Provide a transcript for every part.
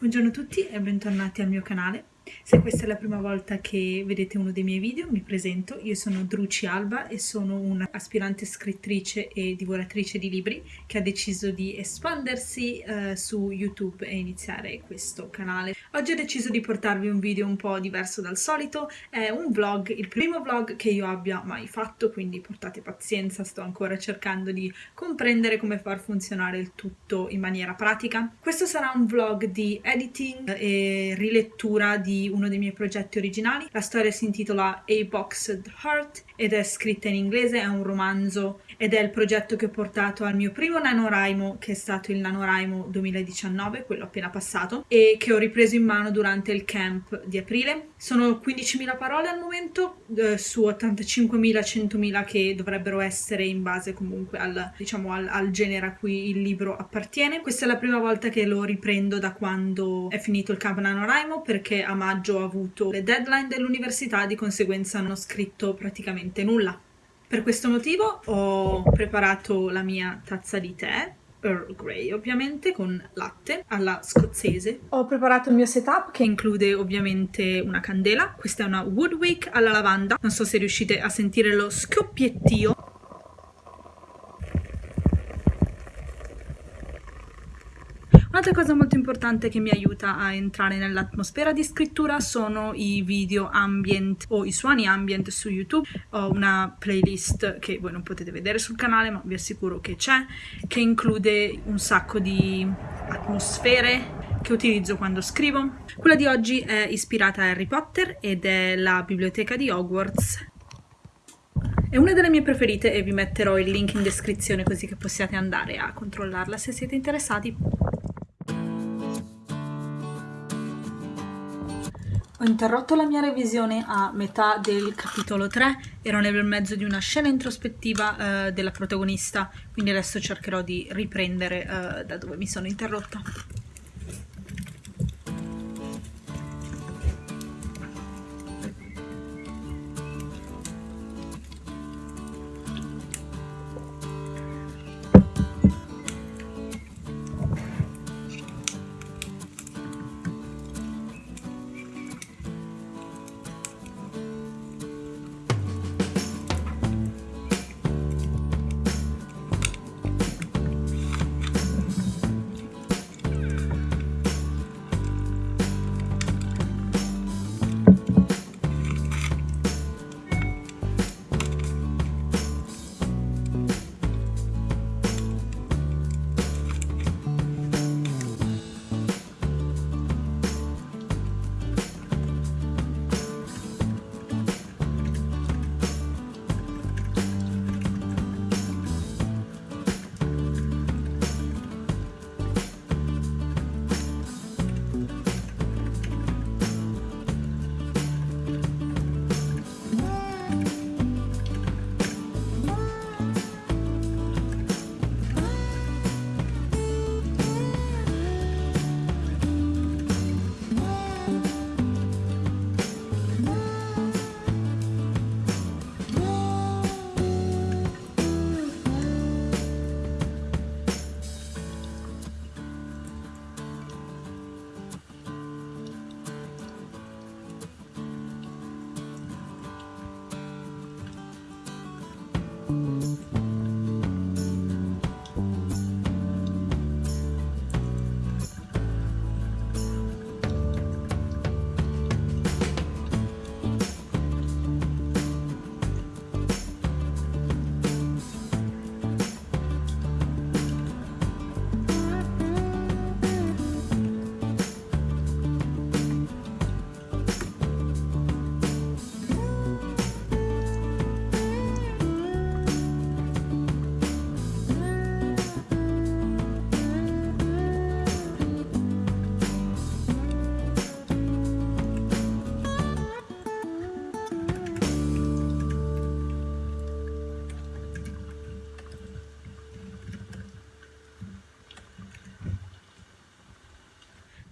Buongiorno a tutti e bentornati al mio canale. Se questa è la prima volta che vedete uno dei miei video, mi presento. Io sono Druci Alba e sono un'aspirante scrittrice e divoratrice di libri che ha deciso di espandersi eh, su YouTube e iniziare questo canale. Oggi ho deciso di portarvi un video un po' diverso dal solito. È un vlog, il primo vlog che io abbia mai fatto, quindi portate pazienza, sto ancora cercando di comprendere come far funzionare il tutto in maniera pratica. Questo sarà un vlog di editing e rilettura di uno dei miei progetti originali. La storia si intitola A Boxed Heart ed è scritta in inglese, è un romanzo ed è il progetto che ho portato al mio primo NaNoWriMo che è stato il NaNoWriMo 2019, quello appena passato, e che ho ripreso in mano durante il camp di aprile. Sono 15.000 parole al momento eh, su 85.000-100.000 che dovrebbero essere in base comunque al, diciamo, al, al genere a cui il libro appartiene. Questa è la prima volta che lo riprendo da quando è finito il camp NaNoWriMo perché a maggio ho avuto le deadline dell'università, di conseguenza non ho scritto praticamente nulla. Per questo motivo ho preparato la mia tazza di tè, Earl Grey ovviamente, con latte alla scozzese. Ho preparato il mio setup che include ovviamente una candela, questa è una Woodwick alla lavanda, non so se riuscite a sentire lo scoppiettio Un'altra cosa molto importante che mi aiuta a entrare nell'atmosfera di scrittura sono i video ambient o i suoni ambient su YouTube. Ho una playlist che voi non potete vedere sul canale ma vi assicuro che c'è, che include un sacco di atmosfere che utilizzo quando scrivo. Quella di oggi è ispirata a Harry Potter ed è la biblioteca di Hogwarts è una delle mie preferite e vi metterò il link in descrizione così che possiate andare a controllarla se siete interessati. Ho interrotto la mia revisione a metà del capitolo 3, ero nel mezzo di una scena introspettiva eh, della protagonista, quindi adesso cercherò di riprendere eh, da dove mi sono interrotta.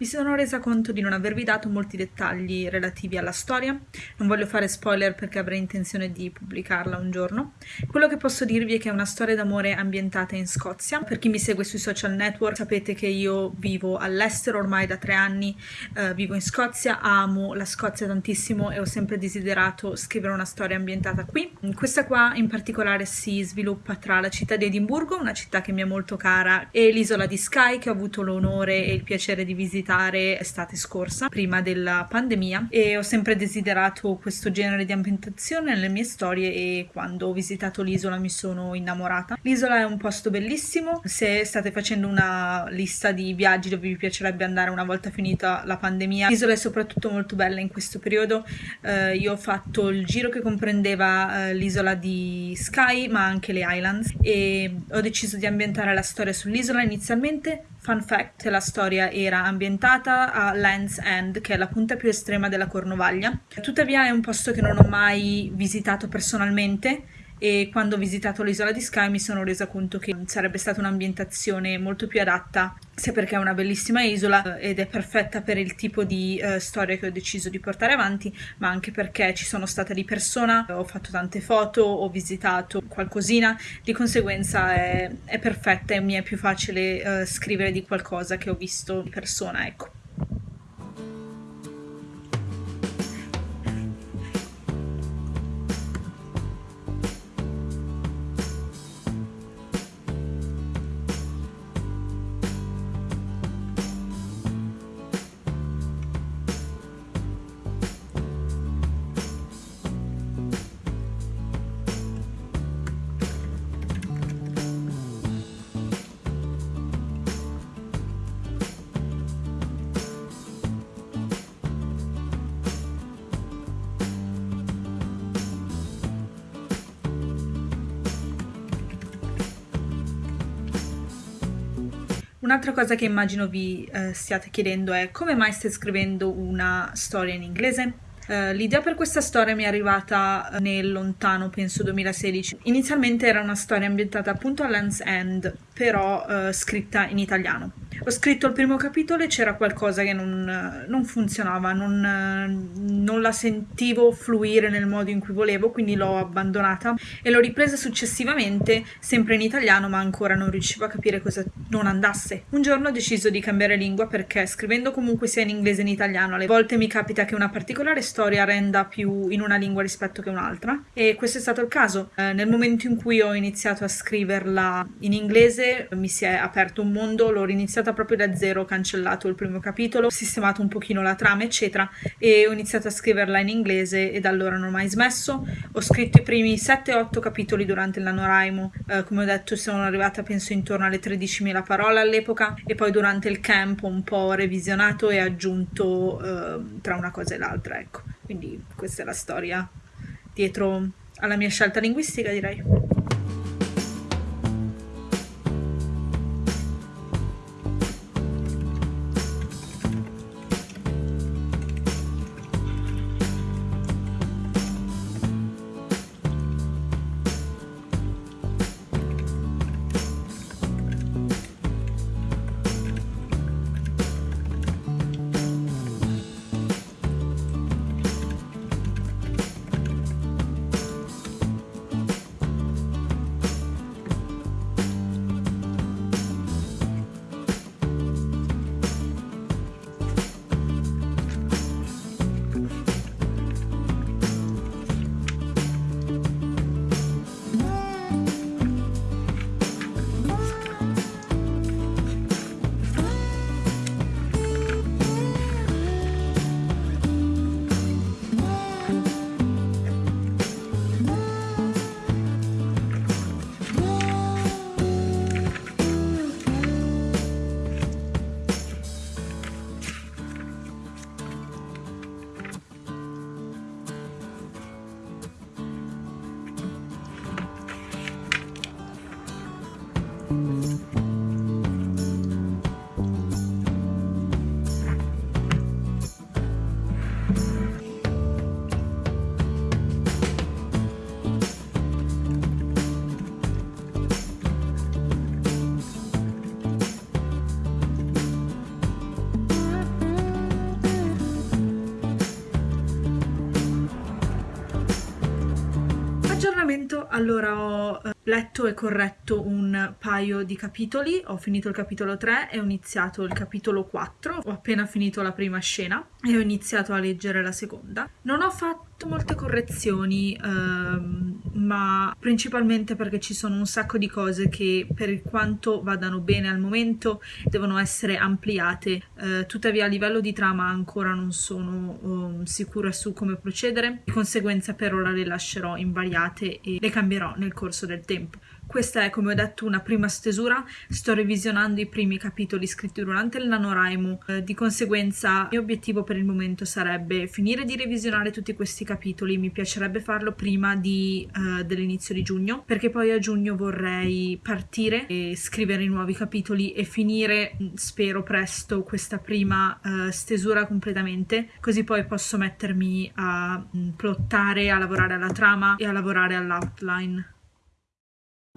Mi sono resa conto di non avervi dato molti dettagli relativi alla storia, non voglio fare spoiler perché avrei intenzione di pubblicarla un giorno. Quello che posso dirvi è che è una storia d'amore ambientata in Scozia. Per chi mi segue sui social network sapete che io vivo all'estero ormai da tre anni, eh, vivo in Scozia, amo la Scozia tantissimo e ho sempre desiderato scrivere una storia ambientata qui. Questa qua in particolare si sviluppa tra la città di Edimburgo, una città che mi è molto cara, e l'isola di Skye che ho avuto l'onore e il piacere di visitare visitare estate scorsa, prima della pandemia, e ho sempre desiderato questo genere di ambientazione nelle mie storie e quando ho visitato l'isola mi sono innamorata. L'isola è un posto bellissimo, se state facendo una lista di viaggi dove vi piacerebbe andare una volta finita la pandemia, l'isola è soprattutto molto bella in questo periodo. Uh, io ho fatto il giro che comprendeva uh, l'isola di Skye ma anche le Islands e ho deciso di ambientare la storia sull'isola inizialmente Fun fact, la storia era ambientata a Land's End, che è la punta più estrema della Cornovaglia. Tuttavia è un posto che non ho mai visitato personalmente e quando ho visitato l'isola di Skye mi sono resa conto che sarebbe stata un'ambientazione molto più adatta sia perché è una bellissima isola eh, ed è perfetta per il tipo di uh, storia che ho deciso di portare avanti, ma anche perché ci sono stata di persona, ho fatto tante foto, ho visitato qualcosina, di conseguenza è, è perfetta e mi è più facile uh, scrivere di qualcosa che ho visto di persona, ecco. Un'altra cosa che immagino vi eh, stiate chiedendo è come mai stai scrivendo una storia in inglese? Uh, l'idea per questa storia mi è arrivata nel lontano, penso 2016. Inizialmente era una storia ambientata appunto a Land's End, però uh, scritta in italiano. Scritto il primo capitolo e c'era qualcosa che non, non funzionava, non, non, la sentivo fluire nel modo in cui volevo, quindi l'ho abbandonata e l'ho ripresa successivamente, sempre in italiano, ma ancora non riuscivo a capire cosa non andasse. Un giorno ho deciso di cambiare lingua perché scrivendo comunque sia in inglese che in italiano, alle volte mi capita che una particolare storia renda più in una lingua rispetto che un'altra e questo è stato il caso. Eh, nel momento in cui ho iniziato a scriverla in inglese mi si è aperto un mondo, l'ho iniziata proprio da zero, ho cancellato il primo capitolo, ho sistemato un pochino la trama, eccetera, e ho iniziato a scriverla in inglese e da allora non ho mai smesso. Ho scritto i primi 7-8 capitoli durante NaNoWriMo, eh, come ho detto sono arrivata penso intorno alle 13.000 parole all'epoca e poi durante il camp ho un po' revisionato e aggiunto eh, tra una cosa e l'altra, ecco. Quindi questa è la storia dietro alla mia scelta linguistica direi. Allora ho eh, letto e corretto un paio di capitoli, ho finito il capitolo 3 e ho iniziato il capitolo 4, ho appena finito la prima scena e ho iniziato a leggere la seconda. Non ho fatto molte correzioni, ehm, ma principalmente perché ci sono un sacco di cose che per quanto vadano bene al momento devono essere ampliate, eh, tuttavia a livello di trama ancora non sono um, sicura su come procedere, di conseguenza per ora le lascerò invariate e le cambierò nel corso del tempo. Questa è, come ho detto, una prima stesura, sto revisionando i primi capitoli scritti durante il NaNoWriMo, eh, di conseguenza il mio obiettivo per il momento sarebbe finire di revisionare tutti questi capitoli, mi piacerebbe farlo prima di, uh, dell'inizio di giugno, perché poi a giugno vorrei partire e scrivere i nuovi capitoli e finire, mm, spero presto, questa prima uh, stesura completamente, così poi posso mettermi a mm, plottare, a lavorare alla trama e a lavorare all'outline.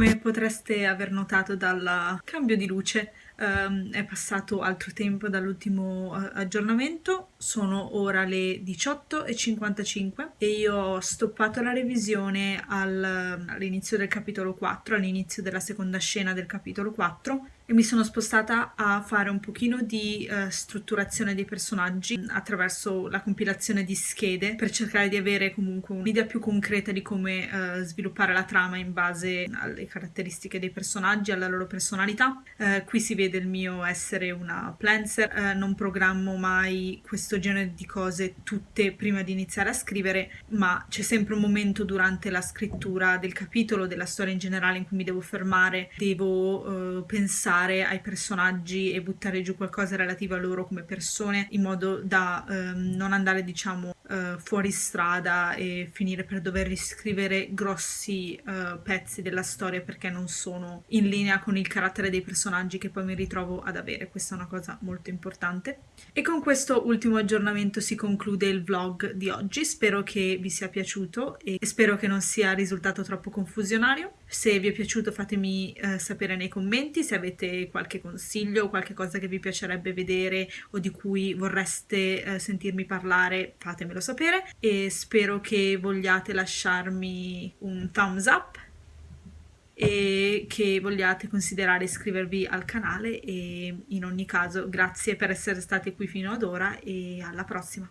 Come potreste aver notato dal cambio di luce, ehm, è passato altro tempo dall'ultimo eh, aggiornamento, sono ora le 18.55 e io ho stoppato la revisione all'inizio del capitolo 4, all'inizio della seconda scena del capitolo 4 e mi sono spostata a fare un pochino di uh, strutturazione dei personaggi attraverso la compilazione di schede per cercare di avere comunque un'idea più concreta di come uh, sviluppare la trama in base alle caratteristiche dei personaggi, alla loro personalità. Uh, qui si vede il mio essere una plancer, non programmo mai questo genere di cose tutte prima di iniziare a scrivere, ma c'è sempre un momento durante la scrittura del capitolo, della storia in generale in cui mi devo fermare, devo pensare pensare ai personaggi e buttare giù qualcosa relativo a loro come persone in modo da ehm, non andare diciamo uh, fuori strada e finire per dover riscrivere grossi uh, pezzi della storia perché non sono in linea con il carattere dei personaggi che poi mi ritrovo ad avere. Questa è una cosa molto importante. E con questo ultimo aggiornamento si conclude il vlog di oggi. Spero che vi sia piaciuto e spero che non sia risultato troppo confusionario. Se vi è piaciuto fatemi uh, sapere nei commenti se avete qualche consiglio, qualche cosa che vi piacerebbe vedere o di cui vorreste eh, sentirmi parlare, fatemelo sapere e spero che vogliate lasciarmi un thumbs up e che vogliate considerare iscrivervi al canale e in ogni caso grazie per essere stati qui fino ad ora e alla prossima.